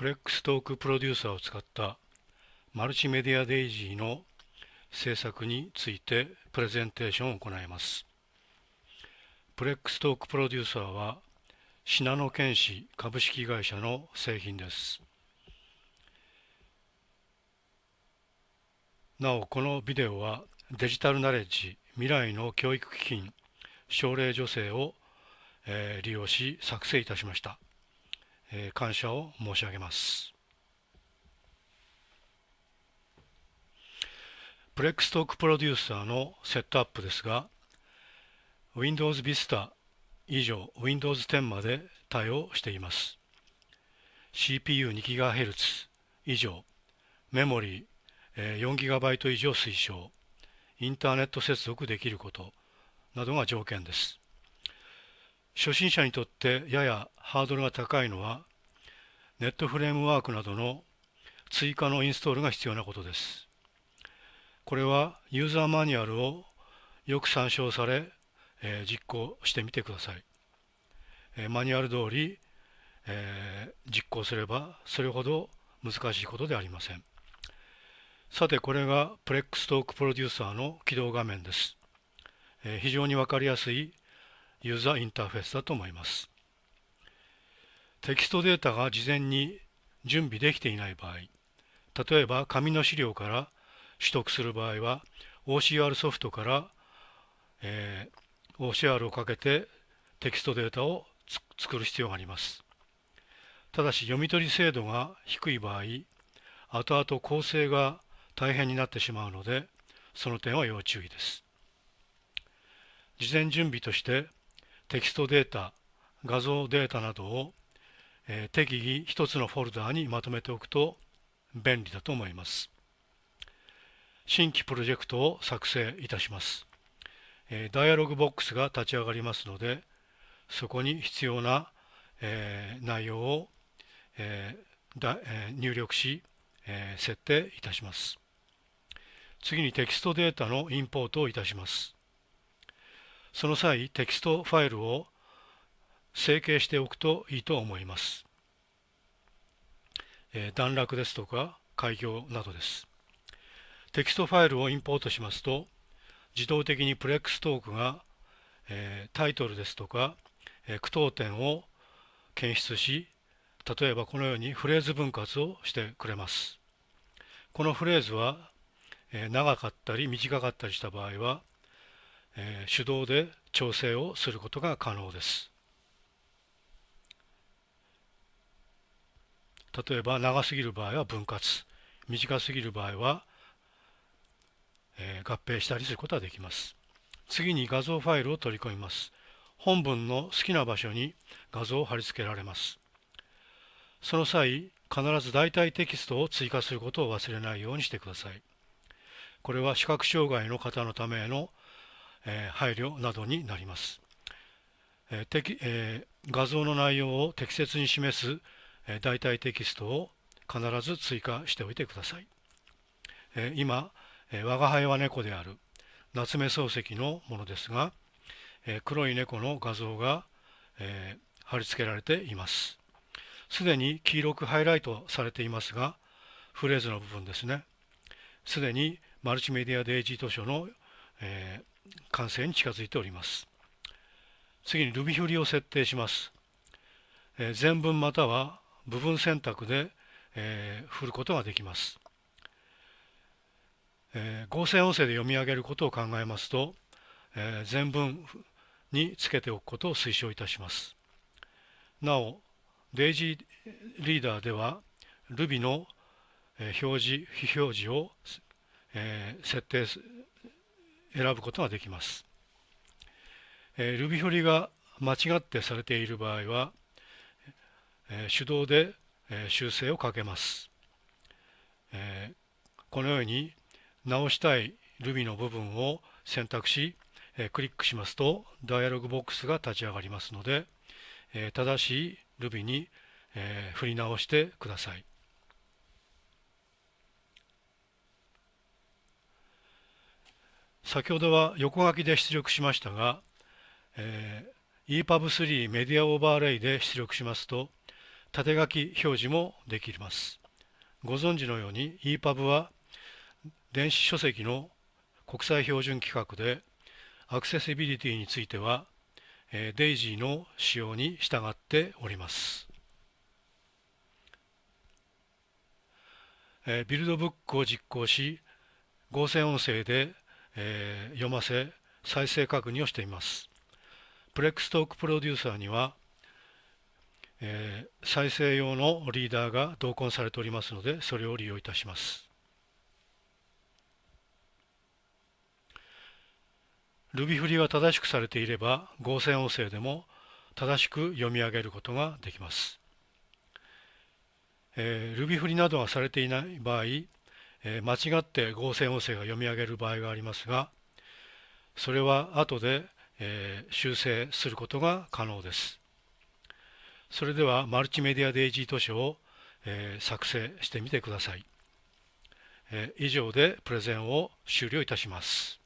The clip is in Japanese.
プレックストークプロデューサーを使ったマルチメディアデイジーの制作についてプレゼンテーションを行います。プレックストークプロデューサーはシナノケンシ株式会社の製品です。なおこのビデオはデジタルナレッジ未来の教育基金奨励助成を、えー、利用し作成いたしました、え、感謝を申し上げます。プレックストークプロデューサーのセットアップですが Windows Vista 以上 Windows 10まで対応しています。CPU2GHz 以上メモリー 4GB 以上推奨インターネット接続できることなどが条件です。初心者にとってややハードルが高いのはネットフレームワークなどの追加のインストールが必要なことです。これはユーザーマニュアルをよく参照され、えー、実行してみてください、えー、マニュアル通り、えー、実行すればそれほど難しいことではありません。さてこれがプレックストークプロデューサーの起動画面です。えー、非常にわかりやすいユーザーインターフェースだと思います。テキストデータが事前に準備できていない場合、例えば紙の資料から取得する場合は OCR ソフトから、えー、OCR をかけてテキストデータを作る必要があります。ただし読み取り精度が低い場合、後々構成が大変になってしまうのでその点は要注意です事前準備としてテキストデータ画像データなどを、えー、適宜一つのフォルダーにまとめておくと便利だと思います。新規プロジェクトを作成いたします、え、ダイアログボックスが立ち上がりますのでそこに必要な、えー、内容を、えーえー、入力し、えー、設定いたします。次にテキストデータのインポートをいたします。その際、テキストファイルを整形しておくといいと思います。えー、段落ですとか改行などです。テキストファイルをインポートしますと、自動的にプレックストークが、えー、タイトルですとか、えー、句読点を検出し、例えばこのようにフレーズ分割をしてくれます。このフレーズはえ長かったり短かったりした場合は、え手動で調整をすることが可能です。例えば長すぎる場合は分割。短すぎる場合は、え合併したりすることができます。次に画像ファイルを取り込みます。本文の好きな場所に画像を貼り付けられます。その際必ず代替テキストを追加することを忘れないようにしてください。これは視覚障害の方のための、え、配慮などになります。えーえー、画像の内容を適切に示す、え、代替テキストを必ず追加しておいてください。え、今、え、我が輩は猫である夏目漱石のものですが、え、黒い猫の画像が、え、貼り付けられています。すでに黄色くハイライトされていますが、フレーズの部分ですね。すでにマルチメディアデイジー図書の、えー、完成に近づいております。次に Ruby 振りを設定します。え、全文または部分選択で、えー、振ることができます。えー、合成音声で読み上げることを考えますと、えー、全文につけておくことを推奨いたします。なお、デイジーリーダーでは Ruby の表示、非表示をえー、設定選ぶことができます。えー、Ruby 振りが間違ってされている場合は、えー、手動で、えー、修正をかけます。えー、このように直したい Ruby の部分を選択し、えー、クリックしますとダイアログボックスが立ち上がりますので、えー、正しい Ruby に、えー、振り直してください。先ほどは横書きで出力しましたが、えー、EPUB3 メディアオーバーレイで出力しますと縦書き表示もできます。ご存知のように EPUB は電子書籍の国際標準規格でアクセシビリティについては DAISY の仕様に従っております。ビルドブックを実行し合成音声で読ませ再生確認をしています。プレックストークプロデューサーにはえー、再生用のリーダーが同梱されておりますのでそれを利用いたします Ruby 振りが正しくされていれば合成音声でも正しく読み上げることができます、えー、Ruby 振りなどがされていない場合、え、間違って合成音声が読み上げる場合がありますがそれは後で、え、修正することが可能です。それではマルチメディアデイジー図書を、え、作成してみてください、え、以上でプレゼンを終了いたします。